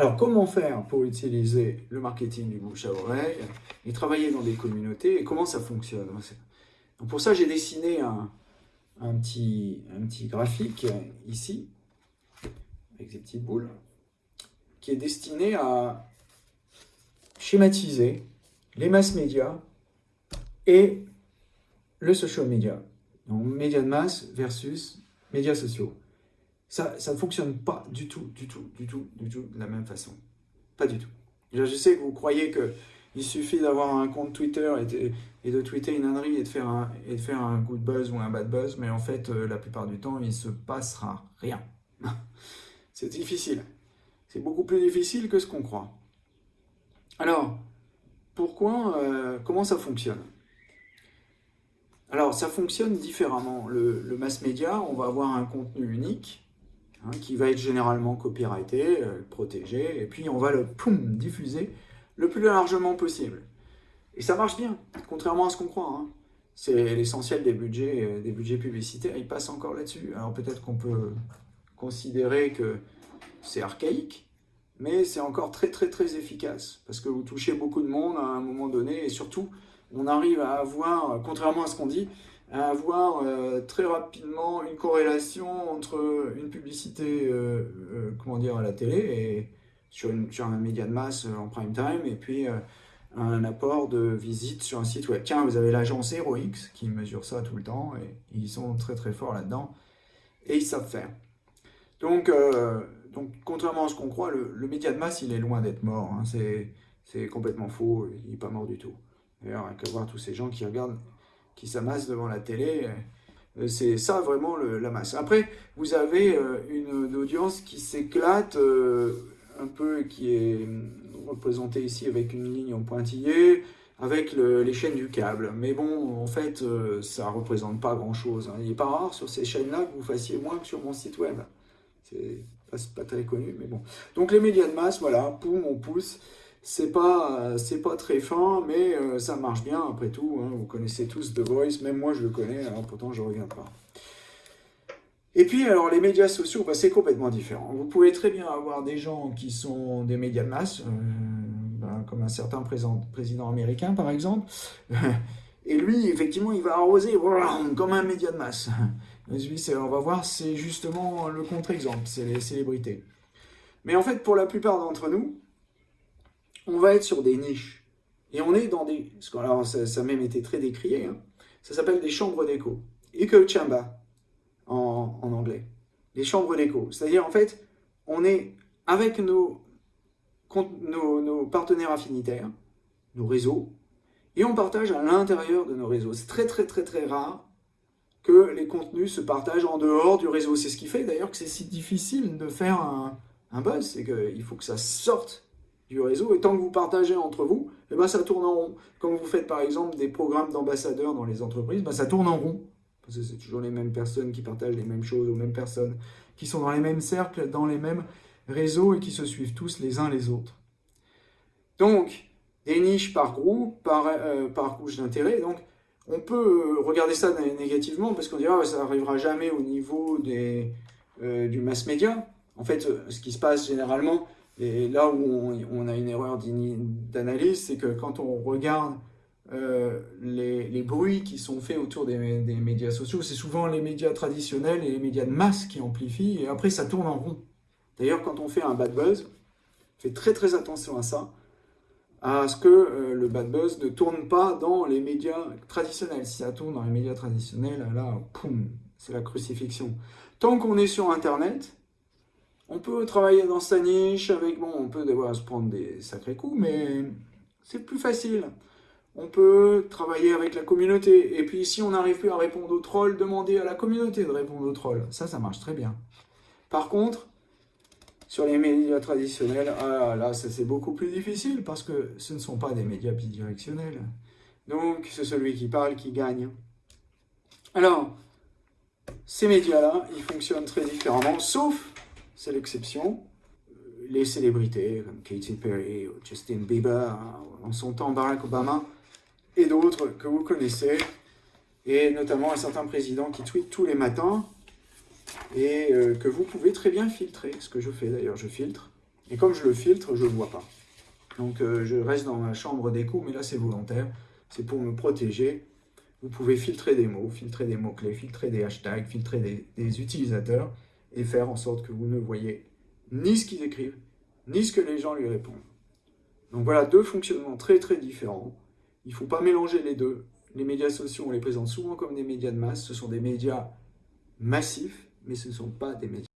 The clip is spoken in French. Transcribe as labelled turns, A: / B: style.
A: Alors, comment faire pour utiliser le marketing du bouche à oreille et travailler dans des communautés et comment ça fonctionne Donc Pour ça, j'ai dessiné un, petit, un petit graphique ici, avec des petites boules, qui est destiné à schématiser les masses médias et le social media. Donc, médias de masse versus médias sociaux. Ça, ne fonctionne pas du tout, du tout, du tout, du tout de la même façon. Pas du tout. Je sais que vous croyez qu'il suffit d'avoir un compte Twitter et de, et de, tweeter une ânerie et de, faire un, et de faire un good buzz ou un bad buzz, mais en fait, euh, la plupart du temps, il ne se passera rien. C'est difficile. C'est beaucoup plus difficile que ce qu'on croit. Alors, pourquoi, euh, comment ça fonctionne? Alors, ça fonctionne différemment. Le, le mass média, on va avoir un contenu unique, Hein, qui va être généralement copyrighté, euh, protégé, et puis on va le diffuser le plus largement possible. Et ça marche bien, contrairement à ce qu'on croit. Hein. C'est l'essentiel des budgets, euh, des budgets publicitaires, ils passent encore là-dessus. Alors peut-être qu'on peut considérer que c'est archaïque, mais c'est encore très très très efficace, parce que vous touchez beaucoup de monde à un moment donné, et surtout, on arrive à avoir, contrairement à ce qu'on dit, à avoir euh, très rapidement une corrélation entre une publicité euh, euh, comment dire, à la télé et sur, un média de masse en prime time et puis un apport de visite sur un site web. Tiens, vous avez l'agence HeroX qui mesure ça tout le temps et ils sont très très forts là-dedans et ils savent faire. Donc, donc contrairement à ce qu'on croit, le, média de masse il est loin d'être mort. Hein. C'est complètement faux, il n'est pas mort du tout. D'ailleurs, il qu'à voir tous ces gens qui regardent qui s'amassent devant la télé. Euh, c'est ça vraiment la masse. Après, vous avez euh, une, audience qui s'éclate euh, un peu, qui est représentée ici avec une ligne en pointillé, avec les chaînes du câble. Mais bon, en fait, ça ne représente pas grand-chose. Hein. Il n'est pas rare sur ces chaînes-là que vous fassiez moins que sur mon site web. C'est pas, pas très connu, mais bon. Donc les médias de masse, voilà, poum, on pousse. C'est pas, c'est pas très fin, mais euh, ça marche bien après tout. Hein. Vous connaissez tous The Voice, même moi je le connais, alors pourtant je ne reviens pas. Et puis, alors, les médias sociaux, bah, c'est complètement différent. Vous pouvez très bien avoir des gens qui sont des médias de masse, euh, bah, comme un certain président américain, par exemple. Et lui, effectivement, il va arroser comme un média de masse. on va voir, c'est justement le contre-exemple, c'est les célébrités. Mais en fait, pour la plupart d'entre nous, on va être sur des niches. Et on est dans des... Alors, ça, a même été très décrié. Hein. Ça s'appelle des chambres d'écho. Echo chamber en, en anglais. Les chambres d'écho. C'est-à-dire, en fait, on est avec nos, nos, nos partenaires affinitaires, nos réseaux, et on partage à l'intérieur de nos réseaux. C'est très très très très rare que les contenus se partagent en dehors du réseau. C'est ce qui fait d'ailleurs que c'est si difficile de faire un, un buzz, c'est qu'il faut que ça sorte du réseau. Et tant que vous partagez entre vous, eh ben, ça tourne en rond. Quand vous faites par exemple des programmes d'ambassadeurs dans les entreprises, ben, ça tourne en rond. Parce que c'est toujours les mêmes personnes qui partagent les mêmes choses aux mêmes personnes, qui sont dans les mêmes cercles, dans les mêmes réseaux et qui se suivent tous les uns les autres. Donc, des niches par groupe, par, euh, par couche d'intérêt. Donc, on peut euh, regarder ça négativement parce qu'on dira que ça n'arrivera jamais au niveau des, euh, du mass média. En fait, ce qui se passe généralement, et là où on, a une erreur d'analyse, c'est que quand on regarde euh, les, bruits qui sont faits autour des, médias sociaux, c'est souvent les médias traditionnels et les médias de masse qui amplifient, et après ça tourne en rond. D'ailleurs, quand on fait un bad buzz, fait très très attention à ça, à ce que euh, le bad buzz ne tourne pas dans les médias traditionnels. Si ça tourne dans les médias traditionnels, là, poum, c'est la crucifixion. Tant qu'on est sur Internet, on peut travailler dans sa niche avec, bon, on peut devoir se prendre des sacrés coups, mais c'est plus facile. On peut travailler avec la communauté. Et puis, si on n'arrive plus à répondre aux trolls, demander à la communauté de répondre aux trolls. Ça, ça marche très bien. Par contre, sur les médias traditionnels, ah là, ça c'est beaucoup plus difficile parce que ce ne sont pas des médias bidirectionnels. Donc, c'est celui qui parle qui gagne. Alors, ces médias-là, ils fonctionnent très différemment, sauf c'est l'exception. Les célébrités comme Katy Perry Justin Bieber, en son temps Barack Obama, et d'autres que vous connaissez, et notamment un certain président qui tweet tous les matins, et euh, que vous pouvez très bien filtrer, ce que je fais d'ailleurs, je filtre, Et comme je le filtre, je ne le vois pas. Donc euh, je reste dans ma chambre d'écho, mais là c'est volontaire. C'est pour me protéger. Vous pouvez filtrer des mots, filtrer des mots-clés, filtrer des hashtags, filtrer des, utilisateurs et faire en sorte que vous ne voyez ni ce qu'ils écrivent, ni ce que les gens lui répondent. Donc voilà deux fonctionnements très très différents. Il ne faut pas mélanger les deux. Les médias sociaux, on les présente souvent comme des médias de masse. Ce sont des médias massifs, mais ce ne sont pas des médias